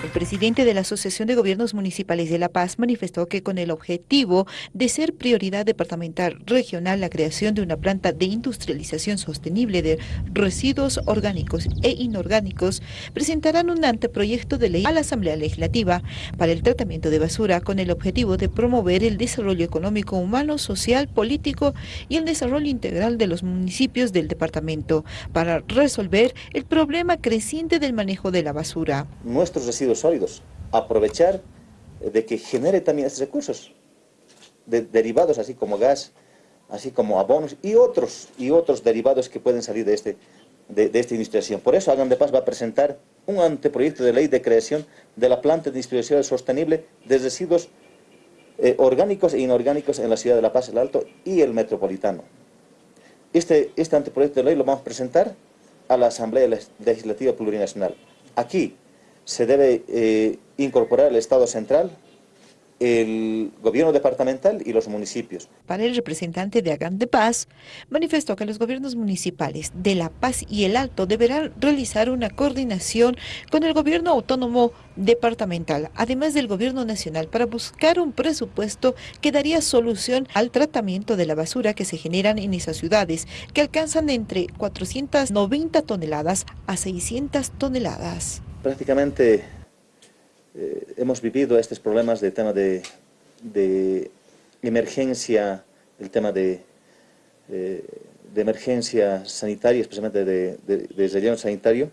El presidente de la Asociación de Gobiernos Municipales de La Paz manifestó que con el objetivo de ser prioridad departamental regional la creación de una planta de industrialización sostenible de residuos orgánicos e inorgánicos, presentarán un anteproyecto de ley a la Asamblea Legislativa para el tratamiento de basura con el objetivo de promover el desarrollo económico, humano, social, político y el desarrollo integral de los municipios del departamento para resolver el problema creciente del manejo de la basura. Nuestros sólidos, aprovechar de que genere también estos recursos derivados, así como gas, así como abonos y otros, y otros derivados que pueden salir de, este, de, esta industrialización. Por eso Hagan de Paz va a presentar un anteproyecto de ley de creación de la planta de industrialización sostenible de residuos eh, orgánicos e inorgánicos en la ciudad de La Paz, el Alto y el Metropolitano. Este, este anteproyecto de ley lo vamos a presentar a la Asamblea Legislativa Plurinacional. Aquí, se debe eh, incorporar el Estado central, el gobierno departamental y los municipios. Para el representante de Hagan de Paz, manifestó que los gobiernos municipales de La Paz y el Alto deberán realizar una coordinación con el gobierno autónomo departamental, además del gobierno nacional, para buscar un presupuesto que daría solución al tratamiento de la basura que se generan en esas ciudades, que alcanzan entre 490 toneladas a 600 toneladas prácticamente eh, hemos vivido estos problemas de tema de, emergencia, el tema de, eh, de emergencia sanitaria, especialmente de, de, relleno sanitario.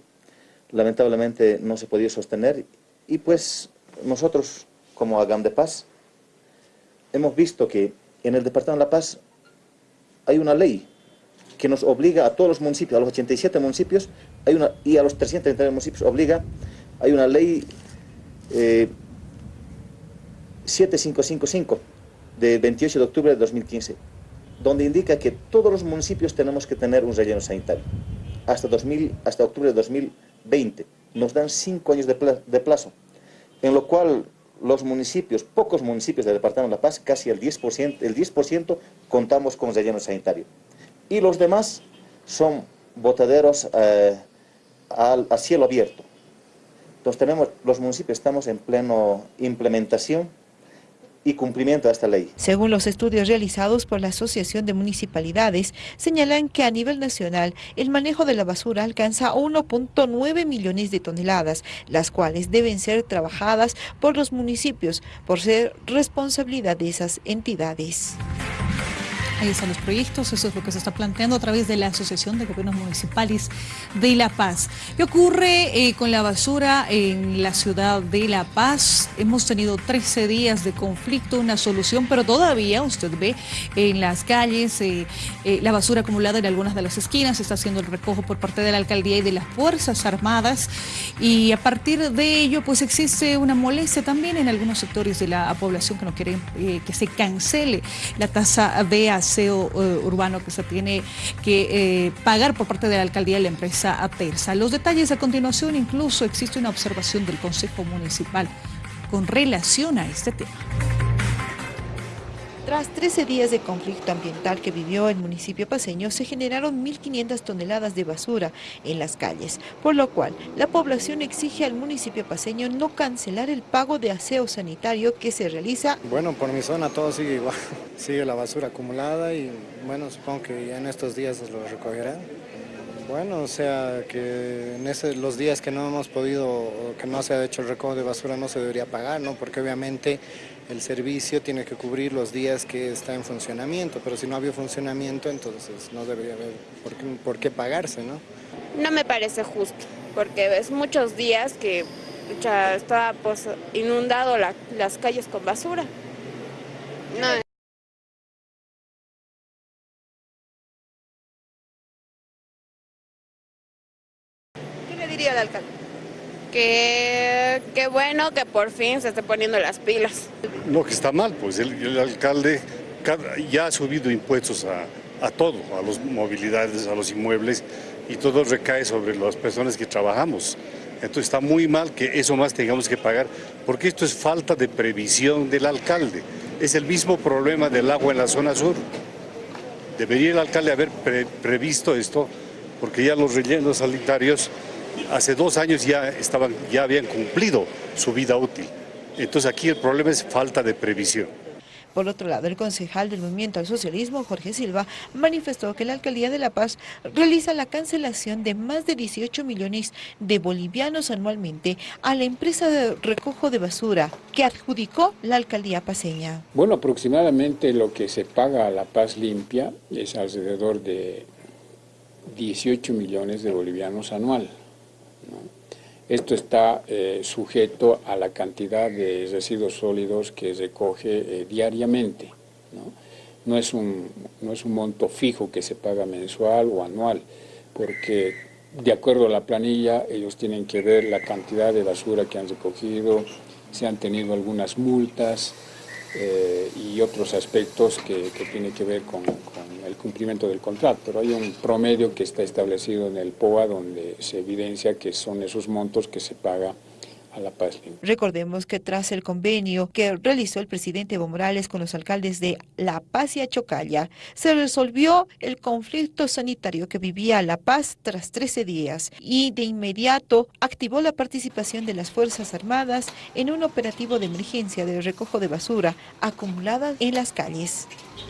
Lamentablemente no se podía sostener y pues nosotros como Agam de Paz hemos visto que en el Departamento de La Paz hay una ley que nos obliga a todos los municipios, a los 87 municipios, hay una, y a los 339 municipios obliga, hay una ley 7555 eh, de 28 de octubre de 2015, donde indica que todos los municipios tenemos que tener un relleno sanitario hasta, 2000, hasta octubre de 2020. Nos dan cinco años de, plazo, en lo cual los municipios, pocos municipios del Departamento de La Paz, casi el 10%, el 10 contamos con relleno sanitario y los demás son botaderos eh, a cielo abierto. Entonces tenemos, los municipios estamos en pleno implementación y cumplimiento de esta ley. Según los estudios realizados por la Asociación de Municipalidades, señalan que a nivel nacional el manejo de la basura alcanza 1.9 millones de toneladas, las cuales deben ser trabajadas por los municipios por ser responsabilidad de esas entidades. Ahí los proyectos, eso es lo que se está planteando a través de la Asociación de Gobiernos Municipales de La Paz. ¿Qué ocurre eh, con la basura en la ciudad de La Paz? Hemos tenido 13 días de conflicto, una solución, pero todavía usted ve en las calles eh, eh, la basura acumulada en algunas de las esquinas, está haciendo el recojo por parte de la Alcaldía y de las Fuerzas Armadas y a partir de ello pues existe una molestia también en algunos sectores de la población que no quieren que se cancele la tasa de aseo eh, urbano que se tiene que eh, pagar por parte de la alcaldía y la empresa Aterza. Los detalles a continuación, incluso existe una observación del Consejo Municipal con relación a este tema. Tras 13 días de conflicto ambiental que vivió el municipio paseño, se generaron 1.500 toneladas de basura en las calles, por lo cual la población exige al municipio paseño no cancelar el pago de aseo sanitario que se realiza. Bueno, por mi zona todo sigue igual, sigue la basura acumulada y bueno, supongo que ya en estos días lo recogerán. Bueno, o sea, que en los días que no hemos podido, que no se ha hecho el recojo de basura no se debería pagar, ¿no? Porque obviamente el servicio tiene que cubrir los días que está en funcionamiento, pero si no había funcionamiento, entonces no debería haber por qué, pagarse, ¿no? No me parece justo, porque es muchos días que ya está pues, inundado las calles con basura. ¿Qué le diría al alcalde? Que, que bueno que por fin se esté poniendo las pilas. No, que está mal, pues el, alcalde ya ha subido impuestos a, todo, a las movilidades, a los inmuebles, y todo recae sobre las personas que trabajamos. Entonces está muy mal que eso más tengamos que pagar, porque esto es falta de previsión del alcalde. Es el mismo problema del agua en la zona sur. Debería el alcalde haber previsto esto, porque ya los rellenos sanitarios hace dos años ya, estaban, ya habían cumplido su vida útil. Entonces aquí el problema es falta de previsión. Por otro lado, el concejal del Movimiento al Socialismo, Jorge Silva, manifestó que la Alcaldía de La Paz realiza la cancelación de más de 18 millones de bolivianos anualmente a la empresa de recojo de basura que adjudicó la Alcaldía paseña. Bueno, aproximadamente lo que se paga a La Paz Limpia es alrededor de 18 millones de bolivianos anual. Esto está eh, sujeto a la cantidad de residuos sólidos que recoge eh, diariamente. ¿no? es un, no es un monto fijo que se paga mensual o anual, porque de acuerdo a la planilla ellos tienen que ver la cantidad de basura que han recogido, se han tenido algunas multas, eh, y otros aspectos que, que tienen que ver con, con, el cumplimiento del contrato. Pero hay un promedio que está establecido en el POA donde se evidencia que son esos montos que se paga a La Paz. Recordemos que tras el convenio que realizó el presidente Evo Morales con los alcaldes de La Paz y Achocalla, se resolvió el conflicto sanitario que vivía La Paz tras 13 días y de inmediato activó la participación de las Fuerzas Armadas en un operativo de emergencia de recojo de basura acumulada en las calles.